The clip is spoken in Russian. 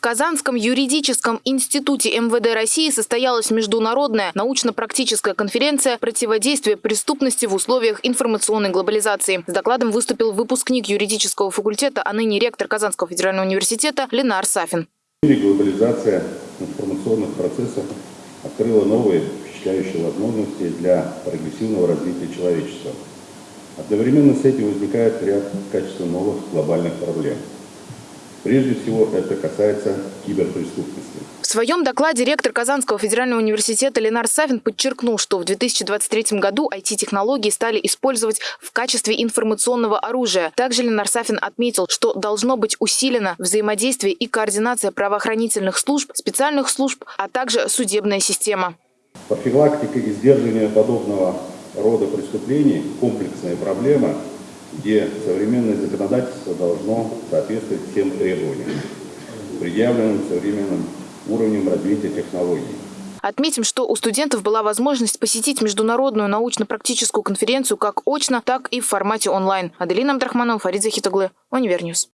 Казанском юридическом институте МВД России состоялась международная научно-практическая конференция «Противодействие преступности в условиях информационной глобализации». С докладом выступил выпускник юридического факультета, а ныне ректор Казанского федерального университета Ленар Сафин. В глобализация информационных процессов открыла новые впечатляющие возможности для прогрессивного развития человечества. Одновременно с этим возникает ряд качественно новых глобальных проблем. Прежде всего, это касается киберпреступности. В своем докладе ректор Казанского федерального университета Ленар Савин подчеркнул, что в 2023 году IT-технологии стали использовать в качестве информационного оружия. Также Ленар Сафин отметил, что должно быть усилено взаимодействие и координация правоохранительных служб, специальных служб, а также судебная система. Профилактика и сдерживание подобного рода преступлений – комплексная проблема, где современное законодательство должно соответствовать всем требованиям, предъявленным современным уровнем развития технологий. Отметим, что у студентов была возможность посетить международную научно-практическую конференцию как очно, так и в формате онлайн. Аделина Абдрахманова, Фарид Захитоглы, Univer News.